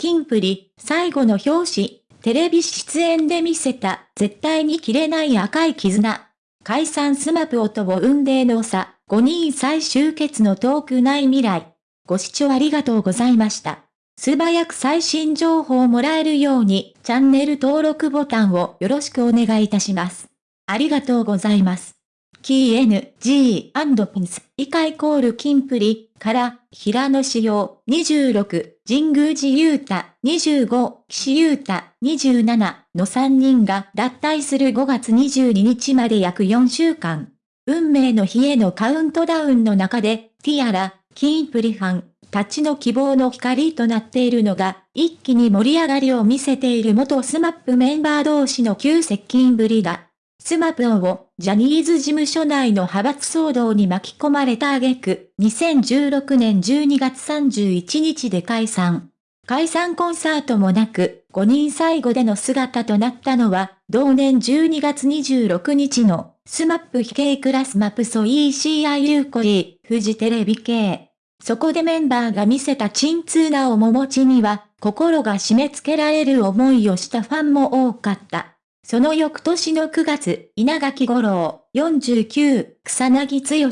キンプリ、最後の表紙、テレビ出演で見せた、絶対に切れない赤い絆。解散スマップとの運命の差、5人再集結の遠くない未来。ご視聴ありがとうございました。素早く最新情報をもらえるように、チャンネル登録ボタンをよろしくお願いいたします。ありがとうございます。 King & Prince、以下イコールキンプリ、から、平野紫耀、26、神宮寺勇太、25、岸優太、27の3人が脱退する5月22日まで約4週間。運命の日へのカウントダウンの中で、ティアラ、キンプリファン、たちの希望の光となっているのが、一気に盛り上がりを見せている元スマップメンバー同士の急接近ぶりだ。スマプをジャニーズ事務所内の派閥騒動に巻き込まれた挙句、2016年12月31日で解散。解散コンサートもなく、5人最後での姿となったのは、同年12月26日の、スマップ非系クラスマプソ ECIU コリー、フジテレビ系。そこでメンバーが見せた鎮痛な面持ちには、心が締め付けられる思いをしたファンも多かった。その翌年の9月、稲垣五郎、49、草薙剛、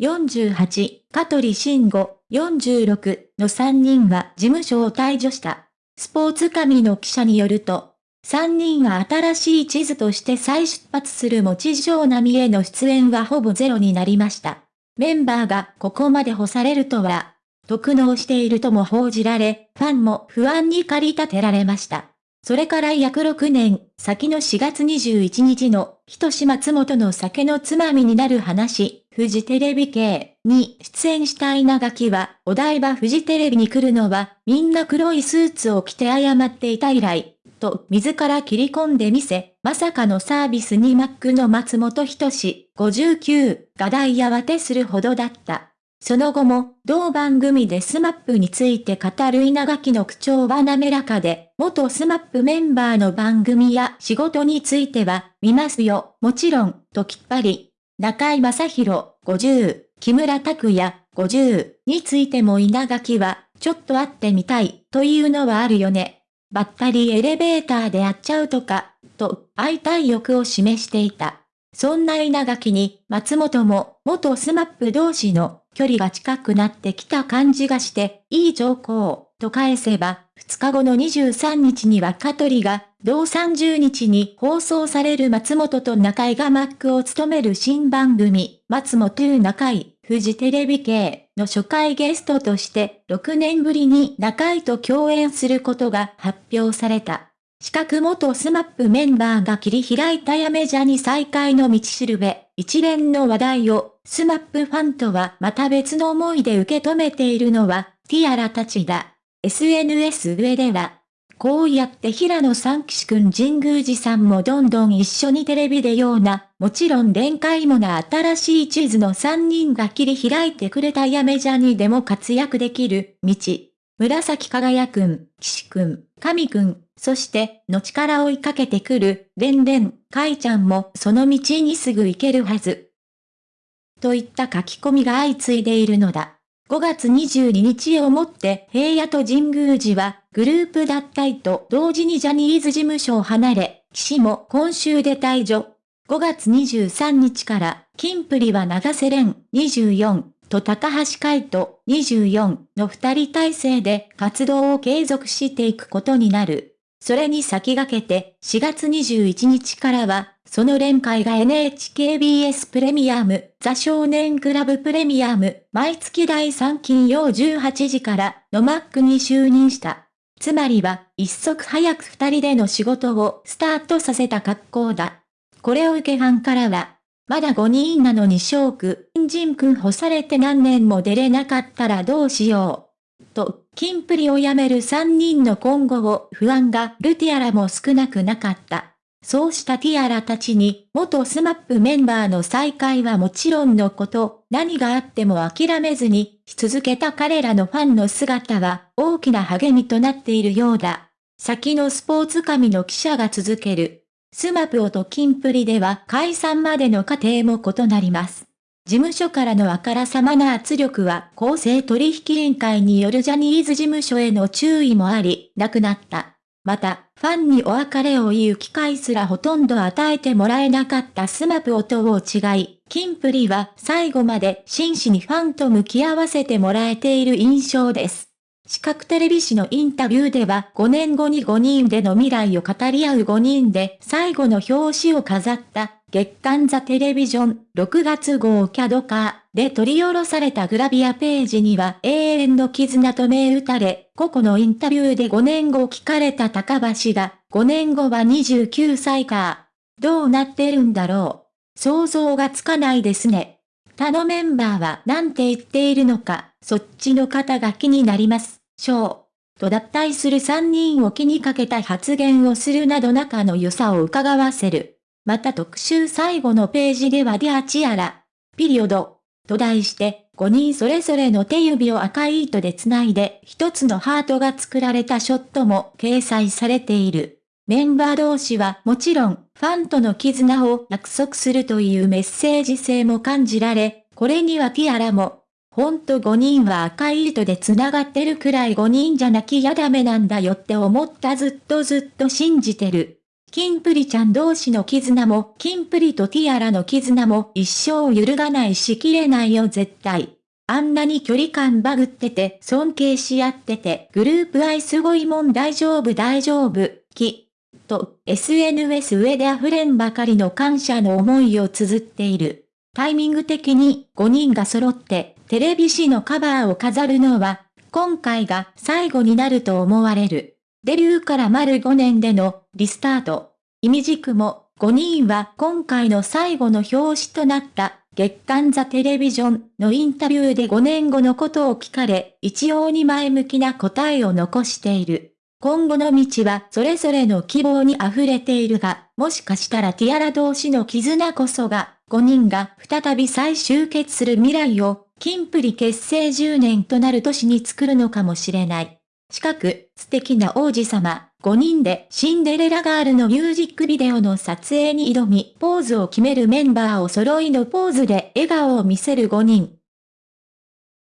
48、香取慎吾、46の3人は事務所を退場した。スポーツ紙の記者によると、3人は新しい地図として再出発する持ち上波への出演はほぼゼロになりました。メンバーがここまで干されるとは、特納しているとも報じられ、ファンも不安に駆り立てられました。それから約6年、先の4月21日の、ひとし松本の酒のつまみになる話、フジテレビ系に出演した稲垣は、お台場フジテレビに来るのは、みんな黒いスーツを着て謝っていた以来、と自ら切り込んでみせ、まさかのサービスにマックの松本人志、59が大慌てするほどだった。その後も、同番組でスマップについて語る稲垣の口調は滑らかで、元スマップメンバーの番組や仕事については、見ますよ、もちろん、ときっぱり。中居正広、50、木村拓哉、50についても稲垣は、ちょっと会ってみたい、というのはあるよね。バッタリエレベーターで会っちゃうとか、と、会いたい欲を示していた。そんな稲垣に、松本も、元スマップ同士の距離が近くなってきた感じがして、いい兆候、と返せば、2日後の23日には香取が、同30日に放送される松本と中居が MC を務める新番組、松本中井、フジテレビ系の初回ゲストとして、6年ぶりに中居と共演することが発表された。四角元スマップメンバーが切り開いたやめじゃに再開の道しるべ、一連の話題を、スマップファンとはまた別の思いで受け止めているのは、ティアラたちだ。SNS 上では、こうやって平野三騎士くん神宮寺さんもどんどん一緒にテレビでような、もちろん連会もな新しい地図の3人が切り開いてくれたやめじゃにでも活躍できる、道。紫輝くん、騎士くん、神くん、そして、の力を追いかけてくる、でんでん、かいちゃんもその道にすぐ行けるはず。といった書き込みが相次いでいるのだ。5月22日をもって平野と神宮寺はグループ脱退と同時にジャニーズ事務所を離れ、岸も今週で退場。5月23日から、金プリは長瀬廉24と高橋海人24の二人体制で活動を継続していくことになる。それに先駆けて4月21日からは、その連会が NHKBS プレミアム、ザ少年クラブプレミアム、毎月第3金曜18時からのマックに就任した。つまりは、一足早く二人での仕事をスタートさせた格好だ。これを受けファンからは、まだ5人なのにショーク、インジン君干されて何年も出れなかったらどうしよう。と、キンプリを辞める3人の今後を不安がルティアラも少なくなかった。そうしたティアラたちに、元スマップメンバーの再会はもちろんのこと、何があっても諦めずに、し続けた彼らのファンの姿は、大きな励みとなっているようだ。先のスポーツ紙の記者が続ける。スマプオとキンプリでは解散までの過程も異なります。事務所からのあからさまな圧力は公正取引委員会によるジャニーズ事務所への注意もあり、なくなった。また、ファンにお別れを言う機会すらほとんど与えてもらえなかったスマプ音を違い、キンプリは最後まで真摯にファンと向き合わせてもらえている印象です。視覚テレビ誌のインタビューでは5年後に5人での未来を語り合う5人で最後の表紙を飾った月刊ザテレビジョン6月号キャドカーで取り下ろされたグラビアページには永遠の絆と銘打たれ、個々のインタビューで5年後聞かれた高橋が5年後は29歳か。どうなってるんだろう。想像がつかないですね。他のメンバーは何て言っているのか、そっちの方が気になります。しょう。と脱退する3人を気にかけた発言をするなど仲の良さを伺わせる。また特集最後のページでは Dear Tiara、ピリオド、と題して、5人それぞれの手指を赤い糸で繋いで一つのハートが作られたショットも掲載されている。メンバー同士はもちろん、ファンとの絆を約束するというメッセージ性も感じられ、これにはティアラも、ほんと5人は赤い糸で繋がってるくらい5人じゃなきゃダメなんだよって思ったずっとずっと信じてる。キンプリちゃん同士の絆も、キンプリとティアラの絆も一生揺るがないしきれないよ絶対。あんなに距離感バグってて、尊敬し合ってて、グループ愛すごいもん大丈夫大丈夫、き、と、SNS 上で溢れんばかりの感謝の思いを綴っている。タイミング的に5人が揃ってテレビ誌のカバーを飾るのは、今回が最後になると思われる。デビューから丸5年でのリスタート。意味軸も5人は今回の最後の表紙となった月刊ザテレビジョンのインタビューで5年後のことを聞かれ、一様に前向きな答えを残している。今後の道はそれぞれの希望に溢れているが、もしかしたらティアラ同士の絆こそが、5人が再び再集結する未来を、キンプリ結成10年となる年に作るのかもしれない。近く、素敵な王子様、5人でシンデレラガールのミュージックビデオの撮影に挑み、ポーズを決めるメンバーを揃いのポーズで笑顔を見せる5人。